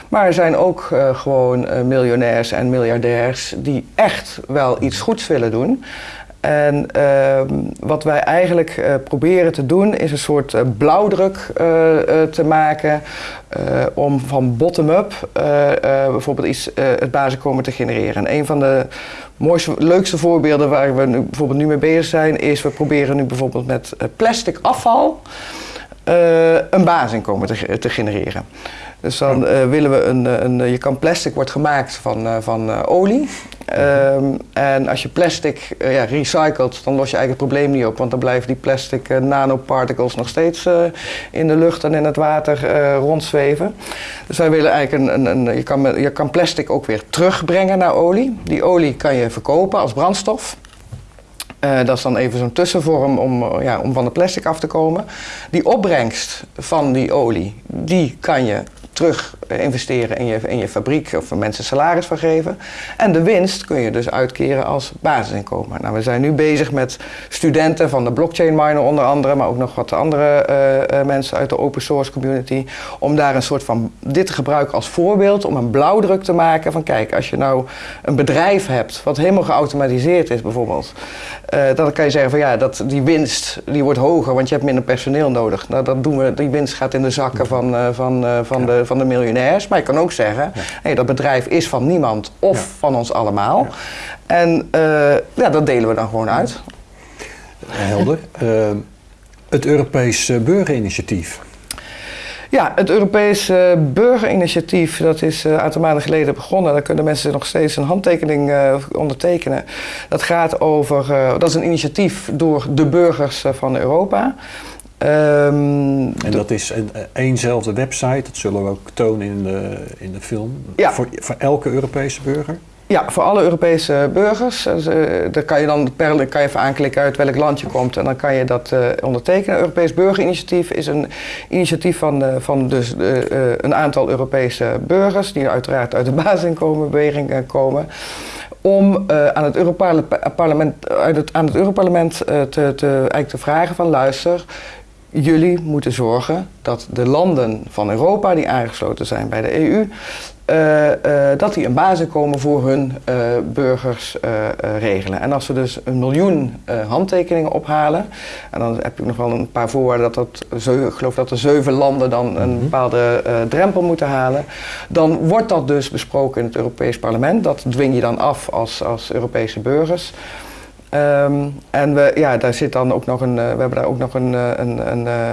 Maar er zijn ook gewoon miljonairs en miljardairs die echt wel iets goeds willen doen. En ehm, wat wij eigenlijk eh, proberen te doen is een soort eh, blauwdruk eh, te maken om van bottom-up bijvoorbeeld iets, het basiskomen te genereren. En een van de mooiste, leukste voorbeelden waar we nu, bijvoorbeeld nu mee bezig zijn is we proberen nu bijvoorbeeld met plastic afval eh, een basisinkomen te, te genereren. Dus dan eh, willen we een, een, je kan plastic wordt gemaakt van, eh, van eh, olie. Ehm, en als je plastic eh, ja, recycelt, dan los je eigenlijk het probleem niet op. Want dan blijven die plastic eh, nanoparticles nog steeds eh, in de lucht en in het water eh, rondzweven. Dus wij willen eigenlijk een, een, een je, kan, je kan plastic ook weer terugbrengen naar olie. Die olie kan je verkopen als brandstof. Eh, dat is dan even zo'n tussenvorm om, eh, ja, om van de plastic af te komen. Die opbrengst van die olie, die kan je terug investeren in je, in je fabriek of mensen salaris van geven. En de winst kun je dus uitkeren als basisinkomen. Nou, we zijn nu bezig met studenten van de blockchain miner onder andere, maar ook nog wat andere uh, mensen uit de open source community, om daar een soort van dit te gebruiken als voorbeeld, om een blauwdruk te maken van kijk, als je nou een bedrijf hebt wat helemaal geautomatiseerd is bijvoorbeeld, uh, dan kan je zeggen van ja, dat die winst die wordt hoger, want je hebt minder personeel nodig. Nou, dat doen we, die winst gaat in de zakken van, uh, van, van, ja. De, van de miljonairs. Maar je kan ook zeggen, ja. hey, dat bedrijf is van niemand of ja. van ons allemaal. En ja, dat delen we dan gewoon uit. Helder. het Europees Burgerinitiatief. Ja, het Europese burgerinitiatief, dat is een aantal maanden geleden begonnen. Daar kunnen mensen nog steeds een handtekening uh, ondertekenen. Dat gaat over, uh, dat is een initiatief door de burgers van Europa. Um, en dat is een, eenzelfde website, dat zullen we ook tonen in de, in de film, ja. voor, voor elke Europese burger? Ja, voor alle Europese burgers. Dus, uh, daar kan je dan per kan je even aanklikken uit welk land je komt en dan kan je dat uh, ondertekenen. Europees Burgerinitiatief is een initiatief van, uh, van dus, een aantal Europese burgers, die uiteraard uit de basisinkomenbeweging komen om uh, aan het Europarlement, uit het, aan het Europarlement uh, te, te, eigenlijk te vragen van luister, jullie moeten zorgen dat de landen van Europa die aangesloten zijn bij de EU, uh, uh, dat die een basisinkomen voor hun uh, burgers regelen. En als ze dus een miljoen handtekeningen ophalen, en dan heb ik nog wel een paar voorwaarden dat dat, ik geloof dat er zeven landen dan een bepaalde drempel moeten halen, dan wordt dat dus besproken in het Europees Parlement. Dat dwing je dan af als, als Europese burgers. Um, en we, ja, daar zit dan ook nog een, uh, we hebben daar ook nog een, een, een, uh,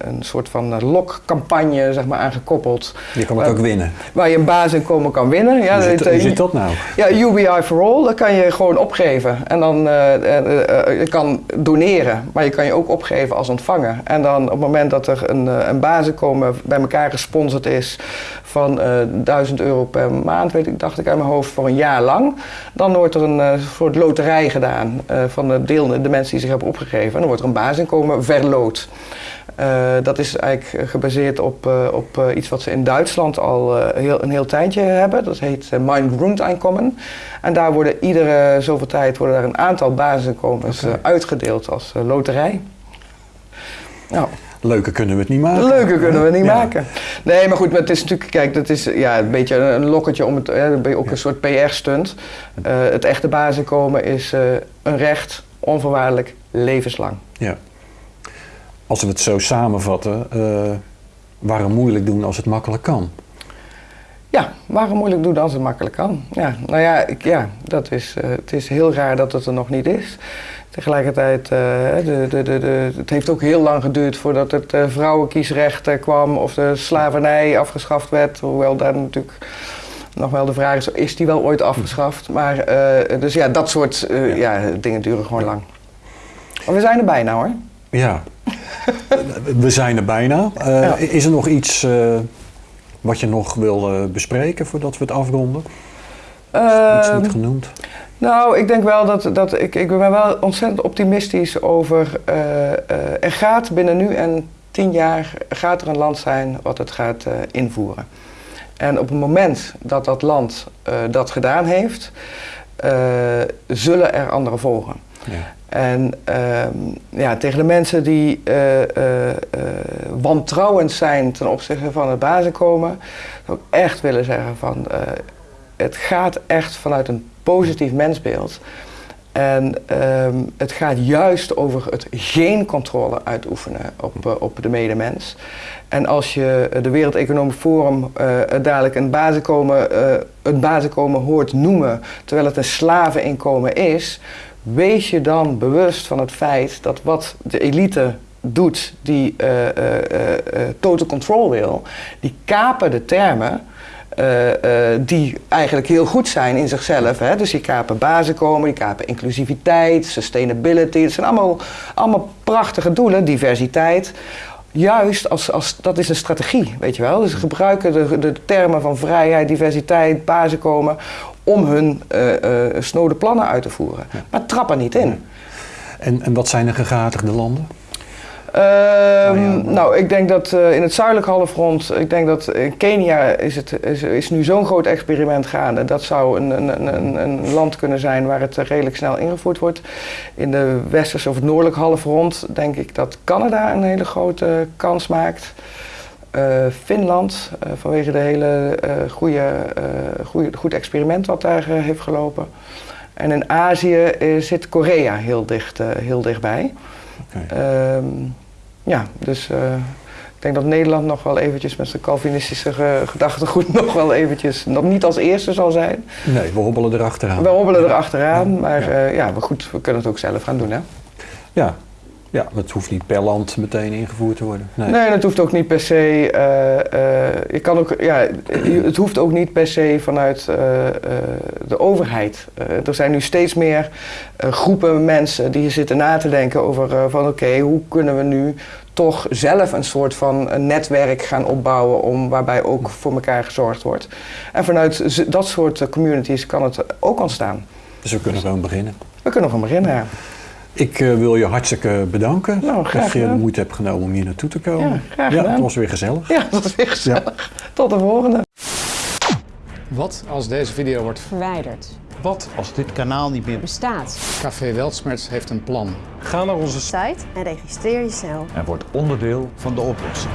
een soort van lokcampagne zeg maar, aan gekoppeld. Je kan het ook winnen. Waar je een basisinkomen kan winnen. Ja, hoe, zit, hoe zit dat nou? Ja, UBI for All, dat kan je gewoon opgeven. En dan je kan doneren, maar je kan je ook opgeven als ontvanger. En dan op het moment dat er een, een basisinkomen bij elkaar gesponsord is van uh, 1000 euro per maand, weet ik, dacht ik uit mijn hoofd, voor een jaar lang. Dan wordt er een uh, soort loterij gedaan uh, van de, deel, de mensen die zich hebben opgegeven. En dan wordt er een basisinkomen verloot. dat is eigenlijk gebaseerd op, op iets wat ze in Duitsland al heel, een heel tijdje hebben. Dat heet Mein Grundeinkommen. En daar worden iedere zoveel tijd worden daar een aantal basisinkomens okay. uitgedeeld als loterij. Nou. Leuker kunnen we het niet maken. Leuker kunnen we het niet ja. maken. Nee, maar goed, maar het is natuurlijk, kijk, dat is ja, een beetje een lokketje om het, hè, dan ben je ook een soort PR-stunt. Uh, het echte basisinkomen is uh, een recht, onvoorwaardelijk, levenslang. Ja. Als we het zo samenvatten, uh, waarom moeilijk doen als het makkelijk kan? Ja, waarom moeilijk doen als het makkelijk kan? Ja, nou ja, ik, ja dat is, het is heel raar dat het er nog niet is. Tegelijkertijd, uh, de, de, de, de, het heeft ook heel lang geduurd voordat het uh, vrouwenkiesrecht kwam of de slavernij afgeschaft werd. Hoewel daar natuurlijk nog wel de vraag is, is die wel ooit afgeschaft? Maar dus ja, dat soort ja. ja. dingen duren gewoon lang. Maar we zijn er bijna hoor. Ja, we zijn er bijna. Ja. Is er nog iets wat je nog wil bespreken voordat we het afronden? iets niet genoemd? Nou, ik denk wel dat, dat ik, ik ben wel ontzettend optimistisch over. Uh, uh, er gaat binnen nu en tien jaar gaat er een land zijn wat het gaat uh, invoeren. En op het moment dat dat land dat gedaan heeft, zullen er anderen volgen. Ja. En ehm, ja, tegen de mensen die wantrouwend zijn ten opzichte van het basisinkomen, zou ik echt willen zeggen van het gaat echt vanuit een positief mensbeeld. En um, het gaat juist over het geen controle uitoefenen op, uh, op de medemens. En als je de Wereld Economisch Forum uh, dadelijk een basisinkomen, uh, het basisinkomen hoort noemen, terwijl het een slaveninkomen is, wees je dan bewust van het feit dat wat de elite doet, die total control wil, die kapen de termen uh, uh, die eigenlijk heel goed zijn in zichzelf. Hè? Dus die kapen basisinkomen, die kapen inclusiviteit, sustainability. Dat zijn allemaal, allemaal prachtige doelen, diversiteit. Juist als, als dat is een strategie, weet je wel. Dus ze gebruiken de, de termen van vrijheid, diversiteit, basisinkomen om hun uh, snode plannen uit te voeren. Ja. Maar trappen niet in. En, en wat zijn de gegatigde landen? Ehm, Nou, ik denk dat eh, in het zuidelijk halfrond, ik denk dat in Kenia is, het, is, is nu zo'n groot experiment gaande. Dat zou een, een, een, een land kunnen zijn waar het redelijk snel ingevoerd wordt. In de westerse of het noordelijk halfrond denk ik dat Canada een hele grote kans maakt. Eh, Finland, eh, vanwege de hele eh goede, eh, goede, goed experiment wat daar eh, heeft gelopen. En in Azië eh, zit Korea heel, dicht, eh, heel dichtbij. Oké. Ehm, ja, dus eh, ik denk dat Nederland nog wel eventjes met zijn Calvinistische ge- gedachtegoed nog wel eventjes, nog niet als eerste zal zijn. Nee, we hobbelen erachteraan. We hobbelen er achteraan, Ja, maar ja. eh, ja, maar goed, we kunnen het ook zelf gaan doen hè. Ja. Ja, het hoeft niet per land meteen ingevoerd te worden. Nee. Nee, dat hoeft ook niet per se. eh, eh, je kan ook, ja, het hoeft ook niet per se vanuit eh, de overheid. Er zijn nu steeds meer groepen mensen die zitten na te denken over van oké, hoe kunnen we nu toch zelf een soort van een netwerk gaan opbouwen om, waarbij ook voor elkaar gezorgd wordt. En vanuit dat soort communities kan het ook ontstaan. Dus we kunnen gewoon beginnen. We kunnen van beginnen. Ja. Ik eh, wil je hartstikke bedanken Nou, graag dat je de moeite hebt genomen om hier naartoe te komen. Ja, graag ja, het was weer gezellig. ja, dat is weer gezellig. Tot de volgende. Wat als deze video wordt... verwijderd. Wat als dit kanaal niet meer Bestaat. Café Weltsmerts heeft een plan. Ga naar onze site site en registreer je snel. en word onderdeel van de oplossing.